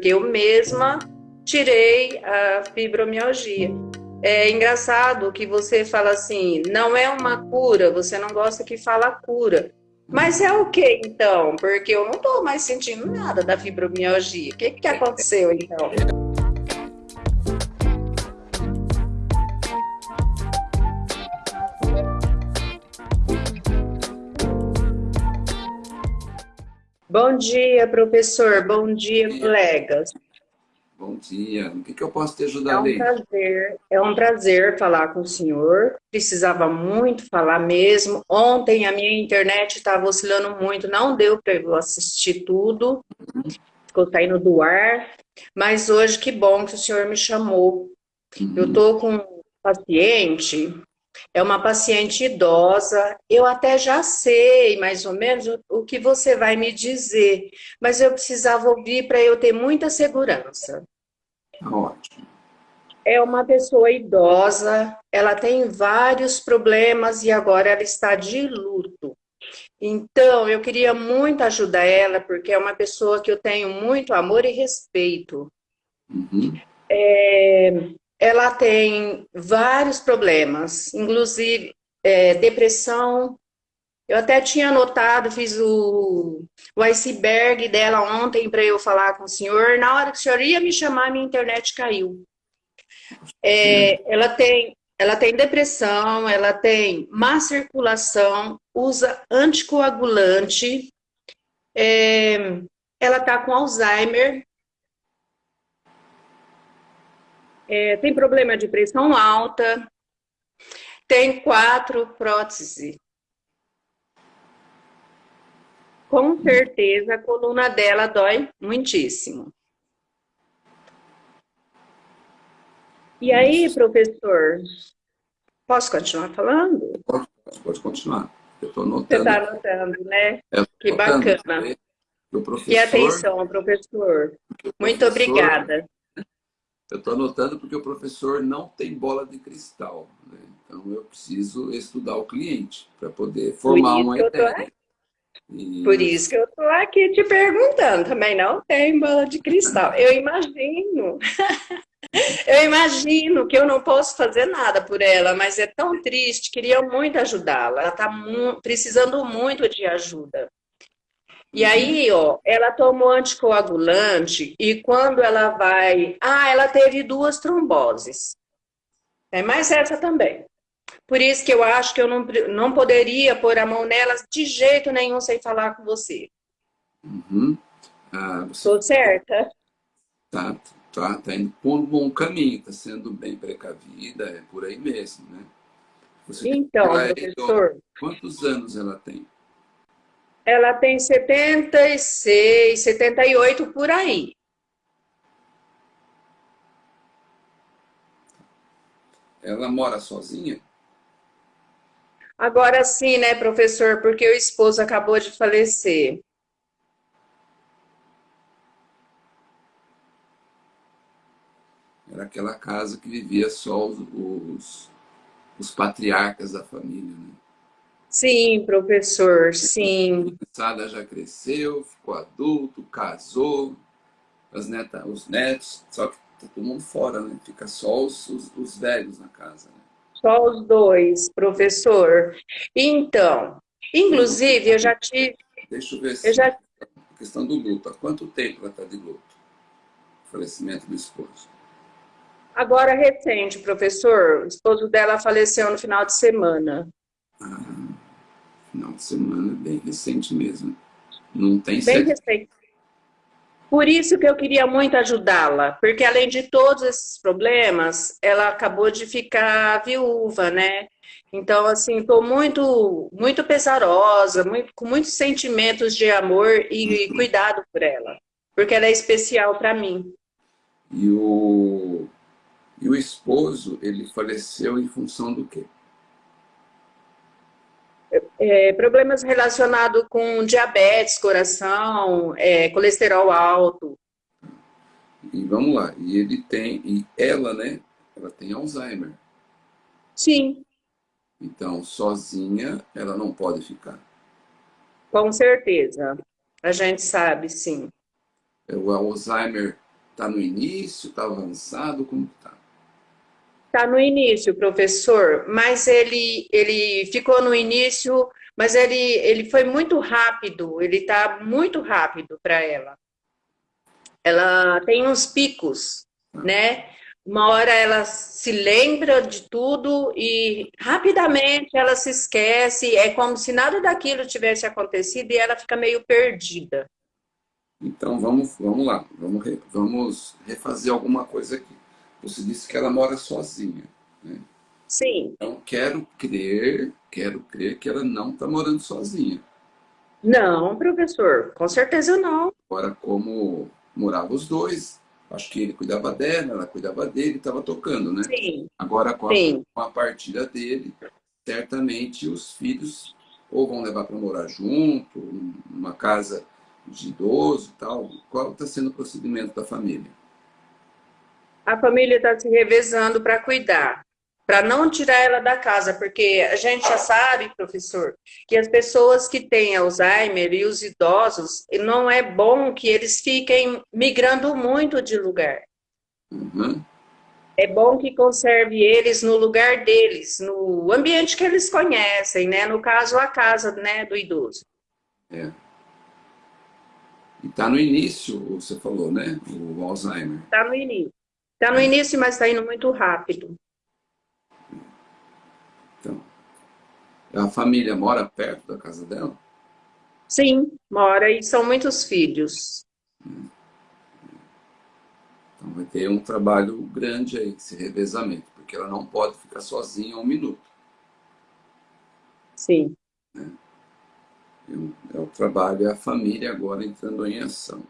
eu mesma tirei a fibromialgia. É engraçado que você fala assim, não é uma cura, você não gosta que fala cura. Mas é o que então? Porque eu não estou mais sentindo nada da fibromialgia. O que, que aconteceu então? Bom dia, professor. Bom dia, colegas. Bom dia. O que, que eu posso te ajudar, É um prazer, é um prazer falar com o senhor. Precisava muito falar mesmo. Ontem a minha internet estava oscilando muito, não deu para eu assistir tudo. Ficou saindo do ar. Mas hoje, que bom que o senhor me chamou. Uhum. Eu estou com um paciente é uma paciente idosa, eu até já sei mais ou menos o, que você vai me dizer, mas eu precisava ouvir para eu ter muita segurança. Ótimo. É uma pessoa idosa, ela tem vários problemas e agora ela está de luto. Então, eu queria muito ajudar ela, porque é uma pessoa que eu tenho muito amor e respeito. Uhum. É, ela tem vários problemas, inclusive é, depressão. Eu até tinha anotado, fiz o, o iceberg dela ontem para eu falar com o senhor. Na hora que o senhor ia me chamar, minha internet caiu. É, ela, tem, ela tem depressão, ela tem má circulação, usa anticoagulante, é, ela está com Alzheimer, é, tem problema de pressão alta, tem quatro próteses. Com certeza a coluna dela dói muitíssimo. E aí, professor, posso continuar falando? Pode, pode continuar. Eu estou anotando. Você está anotando, né? Que bacana. Professor, e atenção, professor. Muito professor, obrigada. Eu estou anotando porque o professor não tem bola de cristal. Né? Então, eu preciso estudar o cliente para poder formar uma ideia. E... Por isso que eu estou aqui te perguntando. Também não tem bola de cristal. Eu imagino. eu imagino que eu não posso fazer nada por ela, mas é tão triste. Queria muito ajudá-la. Ela está mu precisando muito de ajuda. E aí, ó, ela tomou anticoagulante e quando ela vai... Ah, ela teve duas tromboses. É mais essa também. Por isso que eu acho que eu não, não poderia pôr a mão nelas de jeito nenhum sem falar com você. Uhum. Ah, você... Tô certa? Tá, tá, tá indo por um bom caminho, tá sendo bem precavida, é por aí mesmo, né? Você então, professor... Quantos anos ela tem? Ela tem 76, 78 por aí. Ela mora sozinha? Agora sim, né, professor, porque o esposo acabou de falecer. Era aquela casa que vivia só os, os, os patriarcas da família, né? Sim, professor, sim. A criançada já cresceu, ficou adulto, casou, as netas, os netos, só que tá todo mundo fora, né? Fica só os, os, os velhos na casa. Né? Só os dois, professor. Então, inclusive, eu já tive... Deixa eu ver se... Eu já... A questão do luto. Há quanto tempo ela está de luto? O falecimento do esposo. Agora, recente, professor. O esposo dela faleceu no final de semana. Ah final de semana, bem recente mesmo. Não tem Bem recente. Por isso que eu queria muito ajudá-la, porque além de todos esses problemas, ela acabou de ficar viúva, né? Então, assim, estou muito, muito pesarosa, muito, com muitos sentimentos de amor e uhum. cuidado por ela, porque ela é especial para mim. E o, e o esposo, ele faleceu em função do quê? É, problemas relacionados com diabetes, coração, é, colesterol alto. E vamos lá, e ele tem, e ela, né, ela tem Alzheimer. Sim. Então, sozinha, ela não pode ficar. Com certeza. A gente sabe, sim. O Alzheimer Está no início? Está avançado? Como está? Está no início, professor, mas ele, ele ficou no início, mas ele, ele foi muito rápido, ele está muito rápido para ela. Ela tem uns picos, né? Uma hora ela se lembra de tudo e rapidamente ela se esquece, é como se nada daquilo tivesse acontecido e ela fica meio perdida. Então vamos, vamos lá, vamos, vamos refazer alguma coisa aqui. Você disse que ela mora sozinha, né? Sim. Então quero crer, quero crer que ela não está morando sozinha. Não, professor, com certeza não. Agora, como moravam os dois, acho que ele cuidava dela, ela cuidava dele, estava tocando, né? Sim. Agora, com a, Sim. com a partida dele, certamente os filhos ou vão levar para morar junto, numa casa de idoso e tal. Qual está sendo o procedimento da família? A família está se revezando para cuidar, para não tirar ela da casa, porque a gente já sabe, professor, que as pessoas que têm Alzheimer e os idosos, não é bom que eles fiquem migrando muito de lugar. Uhum. É bom que conserve eles no lugar deles, no ambiente que eles conhecem, né? No caso, a casa né, do idoso. É. E está no início, você falou, né? O Alzheimer. Está no início. Está no início, mas está indo muito rápido. Então, a família mora perto da casa dela? Sim, mora e são muitos filhos. Então vai ter um trabalho grande aí, esse revezamento, porque ela não pode ficar sozinha um minuto. Sim. É o trabalho e a família agora entrando em ação.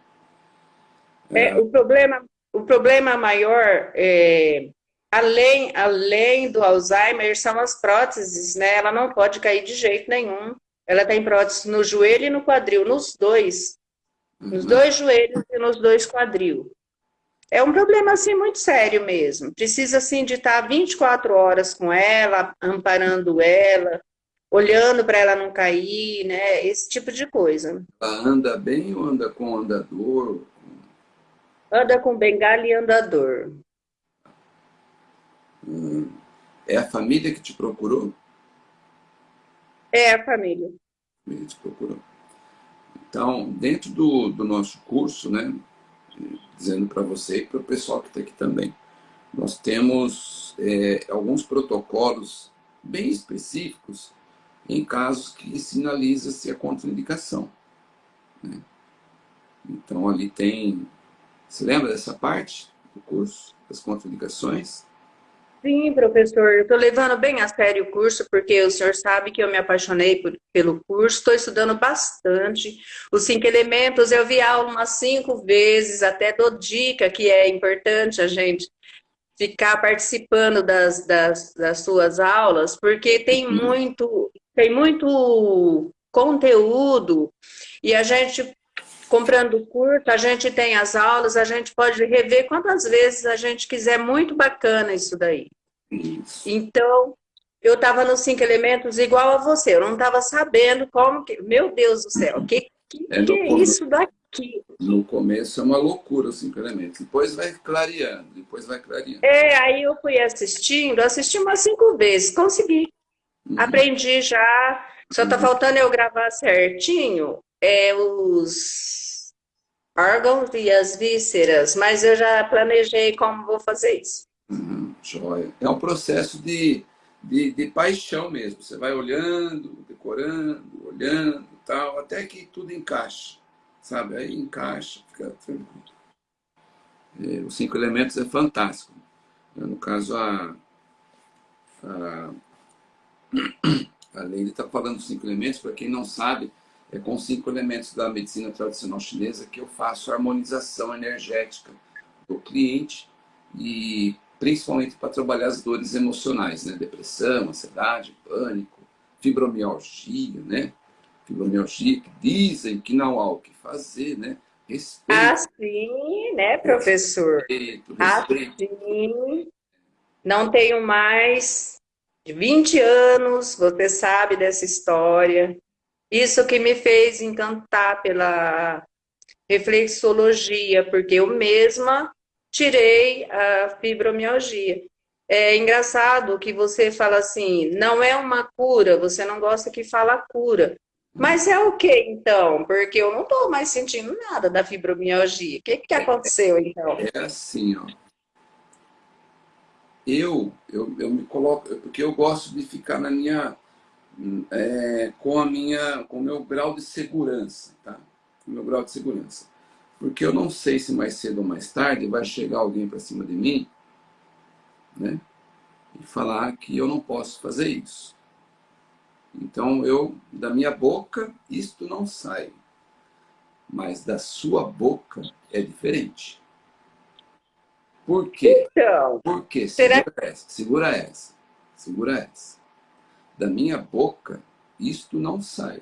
É, o, problema, o problema maior, é, além, além do Alzheimer, são as próteses, né? Ela não pode cair de jeito nenhum. Ela tem prótese no joelho e no quadril, nos dois. Nos Uhum. dois joelhos e nos dois quadril. É um problema, assim, muito sério mesmo. Precisa, assim, de estar 24 horas com ela, amparando ela, olhando para ela não cair, né? Esse tipo de coisa. Ela anda bem ou anda com andador? Anda com bengala e andador. Hum, É a família que te procurou? É a família. A família te procurou. Então, dentro do, do nosso curso, né, dizendo para você e para o pessoal que está aqui também, nós temos é, alguns protocolos bem específicos em casos que sinaliza-se a contraindicação. né? Então, ali tem... Você lembra dessa parte do curso, das contraindicações? Sim, professor, eu estou levando bem a sério o curso, porque o senhor sabe que eu me apaixonei por, pelo curso, estou estudando bastante. Os cinco elementos, eu vi aula umas cinco vezes, até dou dica que é importante a gente ficar participando das, das, das suas aulas, porque tem muito, tem muito conteúdo, e a gente comprando o curso, a gente tem as aulas, a gente pode rever quantas vezes a gente quiser, muito bacana isso daí. Isso. Então, eu estava nos cinco elementos igual a você, eu não estava sabendo como que... Meu Deus do céu, que que É, que é isso daqui? No começo é uma loucura os cinco elementos. Depois vai clareando, depois vai clareando. É, aí eu fui assistindo, assisti umas cinco vezes, consegui. Uhum. Aprendi já, só está faltando eu gravar certinho é, os órgãos e as vísceras, mas eu já planejei como vou fazer isso. Uhum, joia. É um processo de, de, de paixão mesmo. Você vai olhando, decorando, olhando tal, até que tudo encaixa. Sabe? Aí encaixa, fica tranquilo. É, os cinco elementos é fantástico. No caso, a, a, a Leila está falando dos cinco elementos, para quem não sabe, é com cinco elementos da medicina tradicional chinesa que eu faço a harmonização energética do cliente e principalmente para trabalhar as dores emocionais, né? Depressão, ansiedade, pânico, fibromialgia, né? Fibromialgia, que dizem que não há o que fazer, né? Respeito, Assim, né, professor? respeito, respeito. Assim, não tenho mais de 20 anos, você sabe dessa história. Isso que me fez encantar pela reflexologia, porque eu mesma tirei a fibromialgia. É engraçado que você fala assim, não é uma cura, você não gosta que fala cura. Mas é o que então? Porque eu não estou mais sentindo nada da fibromialgia. O que, que aconteceu então? É assim, ó. Eu, eu, eu me coloco, porque eu gosto de ficar na minha, é, com a minha, com o meu grau de segurança, tá? Com o meu grau de segurança. Porque eu não sei se mais cedo ou mais tarde vai chegar alguém para cima de mim né? E falar que eu não posso fazer isso. Então, eu, da minha boca, isto não sai. Mas da sua boca é diferente. Por quê? Então, Por quê? Segura será... essa, segura essa, segura essa. Da minha boca, isto não sai.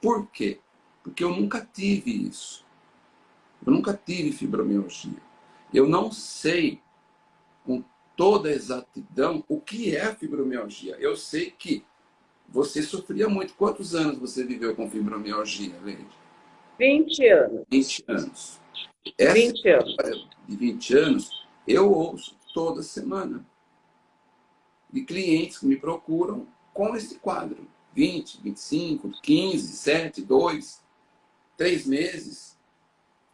Por quê? Porque eu nunca tive isso. Eu nunca tive fibromialgia. Eu não sei com toda exatidão o que é fibromialgia. Eu sei que você sofria muito. Quantos anos você viveu com fibromialgia, Leide? 20 anos. 20 anos. Essa 20 anos. de 20 anos, eu ouço toda semana. De clientes que me procuram com esse quadro. 20, 25, 15, 7, 2, 3 meses.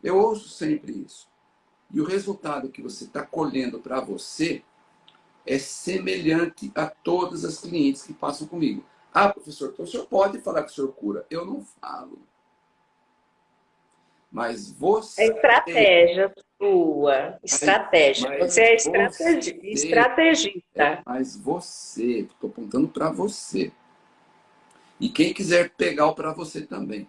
Eu ouço sempre isso. E o resultado que você está colhendo para você é semelhante a todas as clientes que passam comigo. Ah, professor, então o senhor pode falar que o senhor cura. Eu não falo. Mas você... É estratégia sua. Estratégia. Mas você é estrategi... você, estrategista. É, mas você, estou apontando para você. E quem quiser pegar o para você também.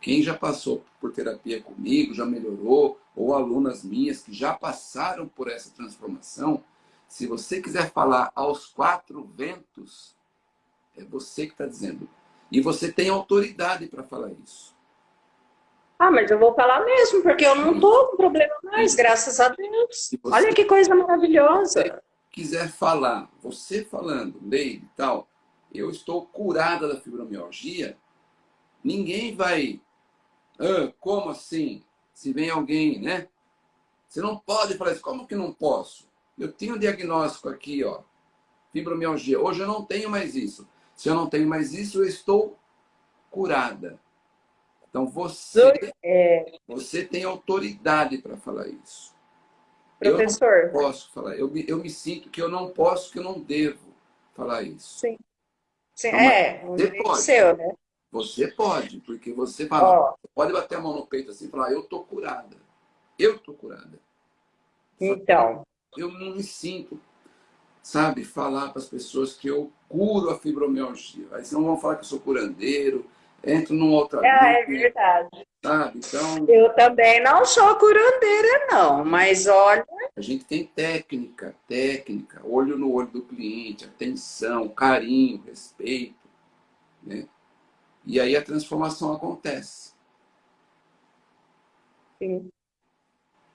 Quem já passou por terapia comigo, já melhorou, ou alunas minhas que já passaram por essa transformação, se você quiser falar aos quatro ventos, é você que está dizendo. E você tem autoridade para falar isso. Ah, mas eu vou falar mesmo, porque eu não estou com problema mais, graças a Deus. Olha que coisa maravilhosa. Se quiser falar, você falando, Leide e tal, eu estou curada da fibromialgia, ninguém vai... Ah, como assim? Se vem alguém, né? Você não pode falar isso. Como que não posso? Eu tenho um diagnóstico aqui, ó, fibromialgia. Hoje eu não tenho mais isso. Se eu não tenho mais isso, eu estou curada. Então você, é... você tem autoridade para falar isso. Professor. Eu não posso falar. Eu me, eu me sinto que eu não posso, que eu não devo falar isso. Sim. Sim então, é, você pode. Seu, né? Você pode, porque você fala, oh. pode bater a mão no peito assim e falar, eu tô curada. Eu tô curada. Então eu não me sinto, sabe, falar para as pessoas que eu curo a fibromialgia. Aí senão vão falar que eu sou curandeiro, entro num outro... É, é verdade. Sabe? Então... Eu também não sou curandeira, não, mas olha... A gente tem técnica, técnica, olho no olho do cliente, atenção, carinho, respeito, né? E aí a transformação acontece. Sim.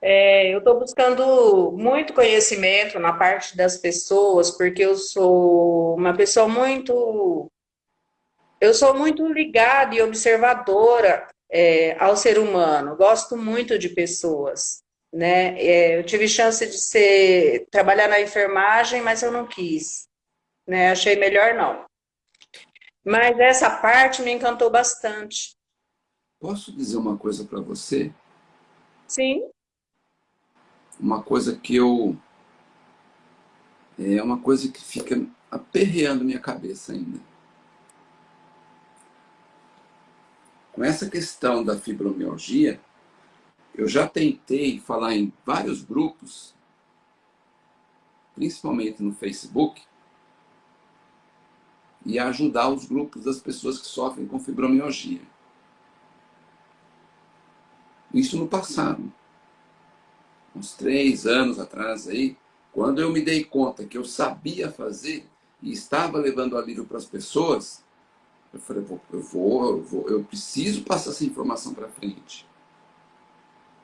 É, eu estou buscando muito conhecimento na parte das pessoas, porque eu sou uma pessoa muito... Eu sou muito ligada e observadora é, ao ser humano. Gosto muito de pessoas. Né? É, eu tive chance de ser, trabalhar na enfermagem, mas eu não quis. Né? Achei melhor não. Mas essa parte me encantou bastante. Posso dizer uma coisa para você? Sim uma coisa que eu... É uma coisa que fica aperreando minha cabeça ainda. Com essa questão da fibromialgia, eu já tentei falar em vários grupos, principalmente no Facebook, e ajudar os grupos das pessoas que sofrem com fibromialgia. Isso no passado uns três anos atrás aí, quando eu me dei conta que eu sabia fazer e estava levando alívio para as pessoas, eu falei, eu vou, eu vou, eu preciso passar essa informação para frente.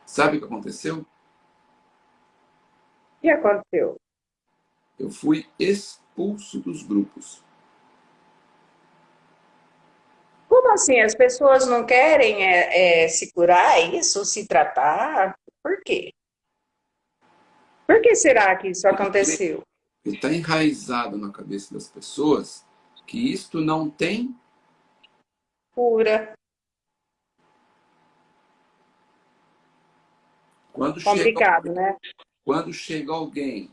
Sabe o que aconteceu? O que aconteceu? Eu fui expulso dos grupos. Como assim? As pessoas não querem é, é, se curar, é isso? Se tratar? Por quê? Por que será que isso aconteceu? Está enraizado na cabeça das pessoas que isto não tem cura. Quando Complicado, chega, né? Quando chega alguém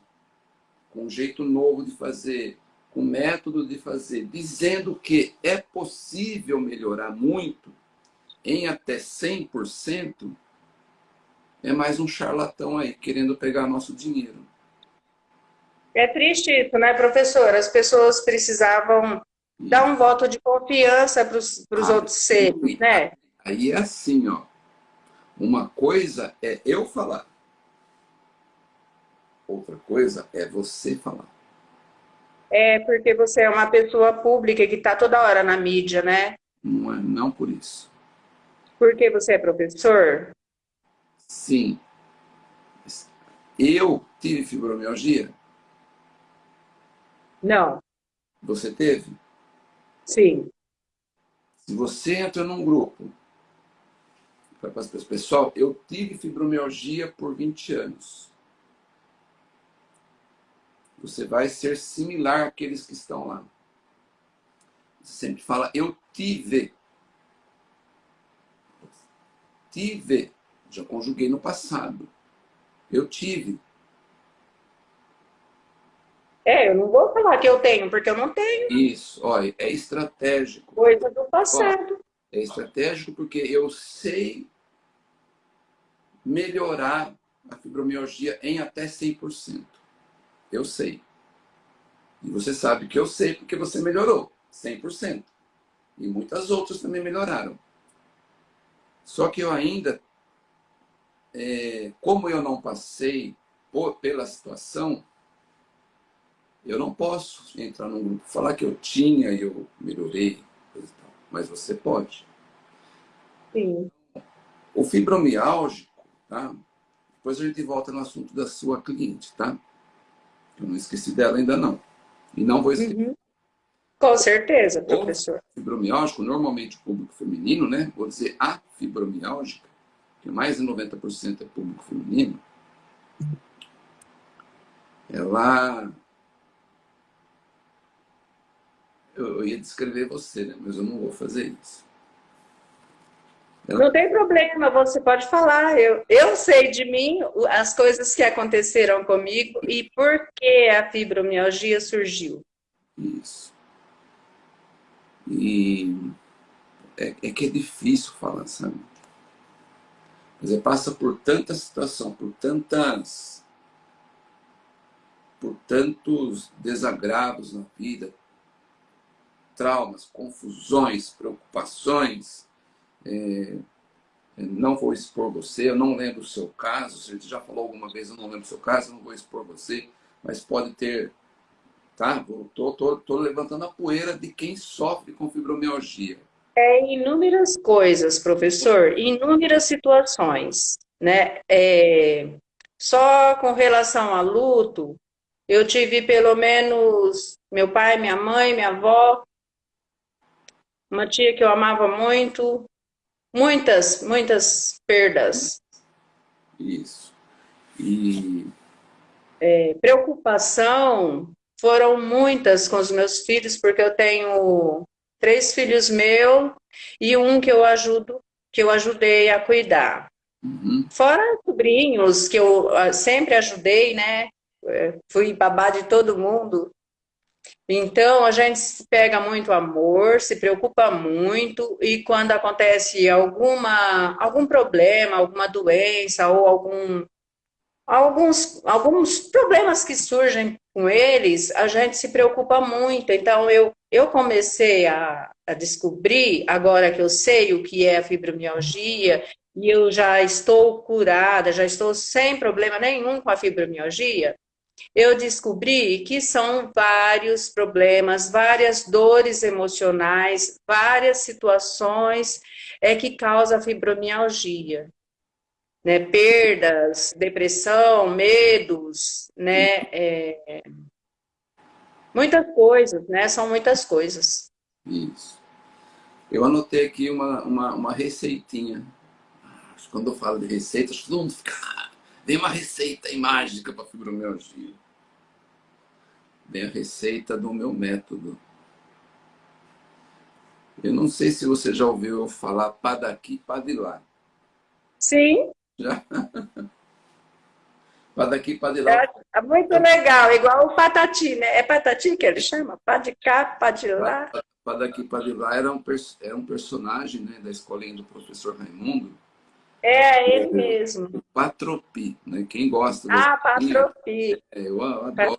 com um jeito novo de fazer, com um método de fazer, dizendo que é possível melhorar muito, em até 100%, é mais um charlatão aí, querendo pegar nosso dinheiro. É triste isso, né, professor? As pessoas precisavam dar um voto de confiança para os ah, outros seres, né? Aí é assim, ó. Uma coisa é eu falar. Outra coisa é você falar. É porque você é uma pessoa pública que está toda hora na mídia, né? Não é, não por isso. Porque você é professor? Sim. Eu tive fibromialgia? Não. Você teve? Sim. Se você entra num grupo, pessoal, eu tive fibromialgia por 20 anos. Você vai ser similar àqueles que estão lá. Você sempre fala, eu tive. Tive. Já conjuguei no passado. Eu tive. É, eu não vou falar que eu tenho, porque eu não tenho. Isso, olha, é estratégico. Coisa do passado. é estratégico porque eu sei melhorar a fibromialgia em até 100%. Eu sei. E você sabe que eu sei porque você melhorou 100%. E muitas outras também melhoraram. Só que eu ainda, é, como eu não passei por, pela situação, eu não posso entrar num grupo falar que eu tinha e eu melhorei, mas você pode. Sim. O fibromialgico, tá? Depois a gente volta no assunto da sua cliente, tá? Eu não esqueci dela ainda não. E não vou esquecer. Uhum. Com certeza, professor. O fibromialgico, normalmente o público feminino, né? Vou dizer a fibromialgica, que mais de 90% é público feminino. Ela eu ia descrever você, né? mas eu não vou fazer isso. Não tem problema, você pode falar. Eu, eu sei de mim as coisas que aconteceram comigo e por que a fibromialgia surgiu. Isso. E é, é que é difícil falar, sabe? Você passa por tanta situação, por tantas por tantos desagravos na vida, traumas, confusões, preocupações. É, é, não vou expor você, eu não lembro o seu caso, se gente já falou alguma vez, eu não lembro o seu caso, não vou expor você, mas pode ter, tá? Tô levantando a poeira de quem sofre com fibromialgia. É inúmeras coisas, professor, inúmeras situações, né? É, só com relação a luto, eu tive pelo menos meu pai, minha mãe, minha avó, uma tia que eu amava muito, muitas, muitas perdas. Isso. E... É, preocupação foram muitas com os meus filhos, porque eu tenho três filhos meus e um que eu ajudo, que eu ajudei a cuidar. Uhum. Fora sobrinhos, que eu ah, sempre ajudei, né? É, fui babá de todo mundo. Então, a gente pega muito amor, se preocupa muito, e quando acontece alguma, algum problema, alguma doença ou algum, alguns, alguns problemas que surgem com eles, a gente se preocupa muito. Então, eu, eu comecei a, a descobrir, agora que eu sei o que é a fibromialgia, e eu já estou curada, já estou sem problema nenhum com a fibromialgia, eu descobri que são vários problemas, várias dores emocionais, várias situações é que causa fibromialgia. Né? Perdas, depressão, medos, né? É... Muitas coisas, né? São muitas coisas. Isso. Eu anotei aqui uma, uma, uma receitinha. Quando eu falo de receitas, todo mundo fica Vem uma receita mágica para fibromialgia. Vem a receita do meu método. Eu não sei se você já ouviu eu falar pá daqui, pá de lá. Sim. Já? pá daqui, pá de lá. É, é, muito legal, igual o patati, né? É patati que ele chama? Pá de cá, pá de lá. Pá, pá daqui, pá de lá era um, era um personagem né, da escolinha do professor Raimundo. É, ele mesmo. O Patropi, né? Quem gosta. Ah, Patropi. É, eu adoro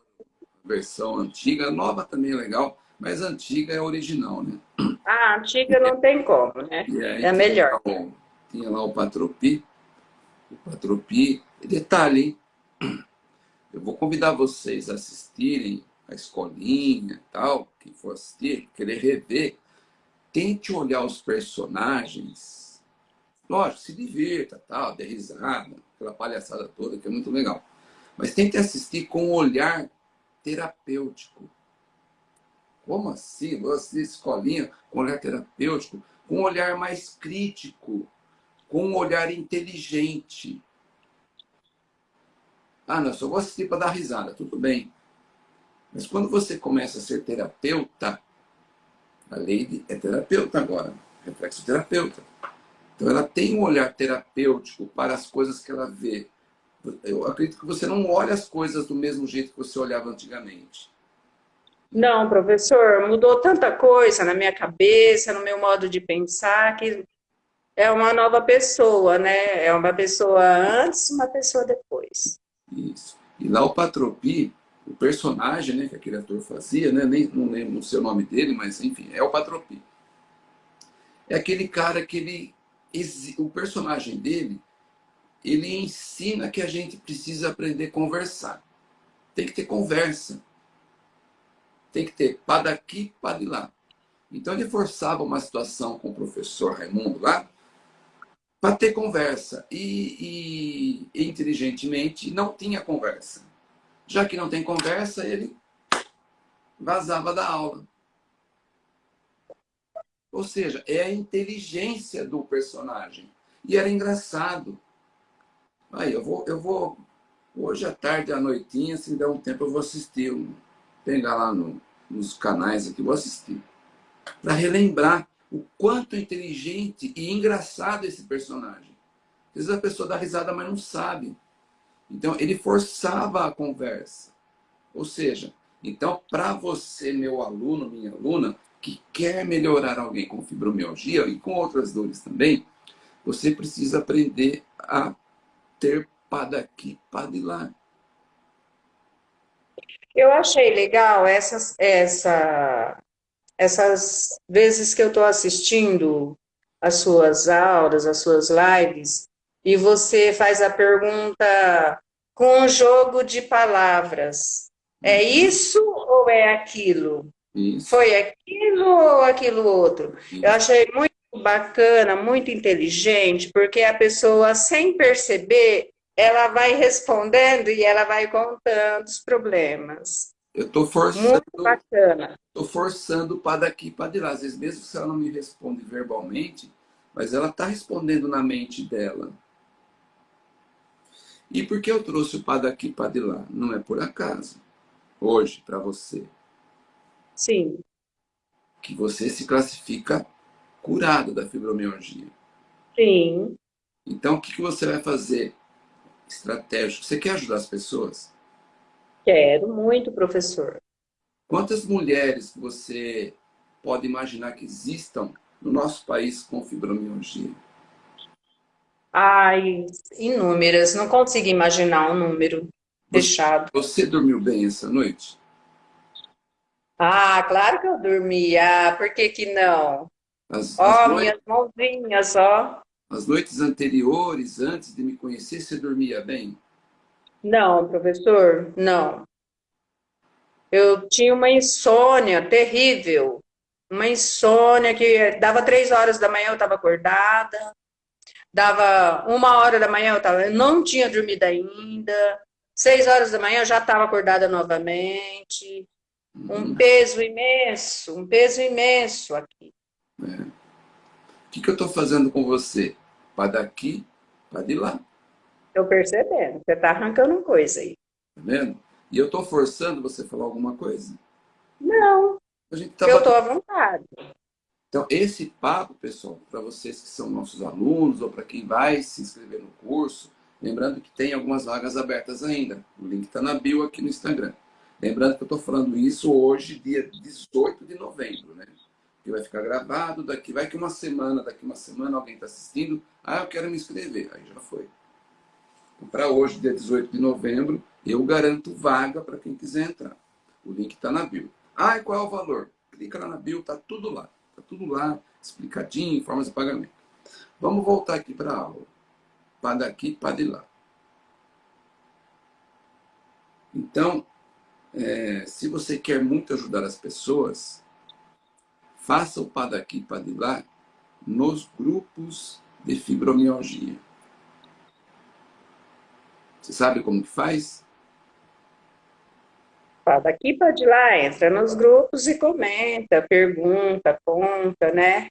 a versão antiga, nova também é legal, mas a antiga é original, né? Ah, antiga não tem como, né? Aí, é melhor. Tinha, tinha lá o Patropi. O Patropi. Detalhe, hein? Eu vou convidar vocês a assistirem a escolinha tal, quem for assistir, querer rever, tente olhar os personagens. Lógico, se divirta, tal, dê risada, aquela palhaçada toda que é muito legal. Mas tente assistir com um olhar terapêutico. Como assim? Você, escolinha, com olhar terapêutico, com um olhar mais crítico, com um olhar inteligente. Ah, não, só vou assistir para dar risada, tudo bem. Mas quando você começa a ser terapeuta, a Lady é terapeuta agora, reflexo terapeuta. Então ela tem um olhar terapêutico para as coisas que ela vê. Eu acredito que você não olha as coisas do mesmo jeito que você olhava antigamente. Não, professor, mudou tanta coisa na minha cabeça, no meu modo de pensar, que é uma nova pessoa, né? É uma pessoa antes, uma pessoa depois. Isso. E lá o Patropi, o personagem né, que aquele ator fazia, né? Nem, não lembro o seu nome dele, mas enfim, é o Patropi. É aquele cara que ele... O personagem dele, ele ensina que a gente precisa aprender a conversar. Tem que ter conversa tem que ter pá daqui, pá de lá. Então ele forçava uma situação com o professor Raimundo lá para ter conversa. E, e, inteligentemente não tinha conversa. Já que não tem conversa, ele vazava da aula. Ou seja, é a inteligência do personagem. E era engraçado. Aí, eu vou, eu vou hoje à tarde, à noitinha, se der um tempo, eu vou assistir pegar lá no, nos canais aqui, vou assistir, para relembrar o quanto inteligente e engraçado esse personagem. Às vezes a pessoa dá risada, mas não sabe. Então, ele forçava a conversa. Ou seja, então, para você, meu aluno, minha aluna, que quer melhorar alguém com fibromialgia e com outras dores também, você precisa aprender a ter pá daqui, pá de lá. Eu achei legal essas, essa, essas vezes que eu estou assistindo as suas aulas, as suas lives, e você faz a pergunta com um jogo de palavras. É isso ou é aquilo? Isso. Foi aquilo ou aquilo outro? Isso. Eu achei muito bacana, muito inteligente, porque a pessoa, sem perceber, ela vai respondendo e ela vai contando os problemas. Eu estou forçando. Muito bacana. Estou forçando para daqui para de lá. Às vezes, mesmo se ela não me responde verbalmente, mas ela está respondendo na mente dela. E por que eu trouxe o para daqui para de lá? Não é por acaso. Hoje, para você. Sim. Que você se classifica curado da fibromialgia. Sim. Então, o que você vai fazer? estratégico. Você quer ajudar as pessoas? Quero muito, professor. Quantas mulheres você pode imaginar que existam no nosso país com fibromialgia? Ai, inúmeras. Não consigo imaginar um número fechado. Você dormiu bem essa noite? Ah, claro que eu dormi. Ah, por que que não? As, ó, as minhas mãozinhas, ó. As noites anteriores, antes de me conhecer, você dormia bem? Não, professor, não. Eu tinha uma insônia terrível. Uma insônia que dava três horas da manhã eu estava acordada. Dava uma hora da manhã eu, tava, eu não tinha dormido ainda. Seis horas da manhã eu já estava acordada novamente. Um peso imenso, um peso imenso aqui. É. O que, que eu estou fazendo com você? Para daqui, para de lá. Estou percebendo. Você está arrancando coisa aí. Tá vendo? E eu estou forçando você a falar alguma coisa? Não. A gente tá eu estou à vontade. Então, esse papo, pessoal, para vocês que são nossos alunos ou para quem vai se inscrever no curso, lembrando que tem algumas vagas abertas ainda. O link está na bio aqui no Instagram. Lembrando que eu estou falando isso hoje, dia 18 de novembro, né? Que vai ficar gravado daqui, vai que uma semana, daqui uma semana alguém está assistindo, ah, eu quero me inscrever. Aí já foi. Então, para hoje, dia 18 de novembro, eu garanto vaga para quem quiser entrar. O link está na bio. Ah, e qual é o valor? Clica lá na bio, tá tudo lá. Tá tudo lá, explicadinho, formas de pagamento. Vamos voltar aqui para a aula. Para daqui, para de lá. Então, é, se você quer muito ajudar as pessoas, faça o para daqui, para de lá nos grupos de fibromialgia. Você sabe como que faz? daqui para de lá, entra nos grupos e comenta, pergunta, conta, né?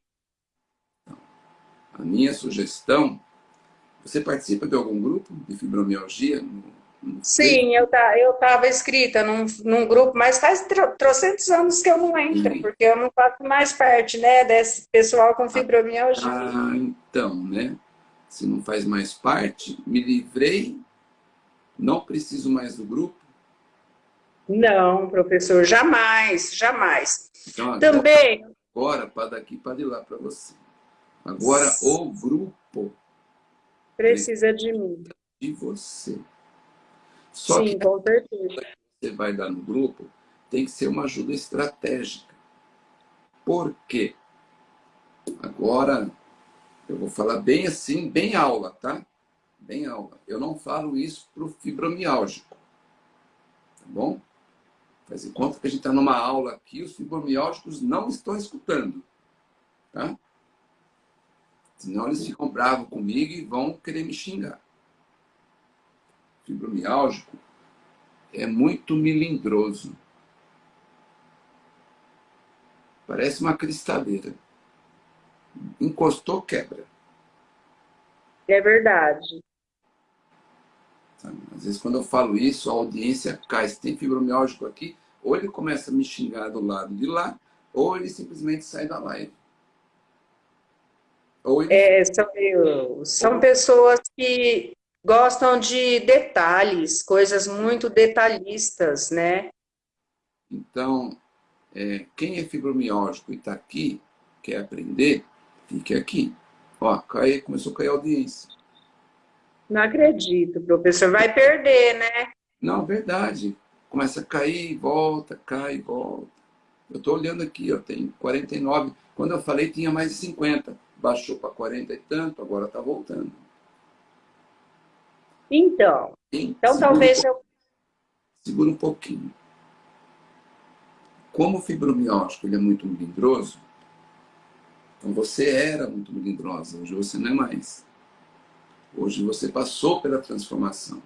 A minha sugestão, você participa de algum grupo de fibromialgia? Sim, eu tá, eu estava inscrita num, num grupo, mas faz trocentos anos que eu não entro, porque eu não faço mais parte, né, desse pessoal com fibromialgia. Ah, então, né? Se não faz mais parte, me livrei, não preciso mais do grupo, não, professor, jamais, jamais. Então, Também. Agora, para daqui para de lá para você. Agora, o grupo precisa de mim. De você. Só Sim, que com certeza. você vai dar no grupo tem que ser uma ajuda estratégica. Por quê? Agora, eu vou falar bem assim, bem aula, tá? Bem aula. Eu não falo isso para o fibromiálgico. Tá bom? Faz conta que a gente está numa aula aqui, os fibromialgicos não estão escutando. Tá? Senão eles ficam bravos comigo e vão querer me xingar. Fibromiálgico é muito milindroso. Parece uma cristaleira. Encostou, quebra. É verdade. Às vezes, quando eu falo isso, a audiência cai. Se tem fibromialgico aqui, ou ele começa a me xingar do lado de lá, ou ele simplesmente sai da live. Ele... É, são, são pessoas que gostam de detalhes, coisas muito detalhistas, né? Então, é, quem é fibromialgico e está aqui, quer aprender, fique aqui. Ó, cai, começou a cair a audiência. Não acredito, professor. Vai perder, né? Não, verdade. Começa a cair, volta, cai, volta. Eu estou olhando aqui, ó, tem 49. Quando eu falei, tinha mais de 50. Baixou para 40 e tanto, agora está voltando. Então, então talvez um eu... Segura um pouquinho. Como o fibromialgico ele é muito melindroso, então você era muito melindrosa, hoje você não é mais. Hoje você passou pela transformação.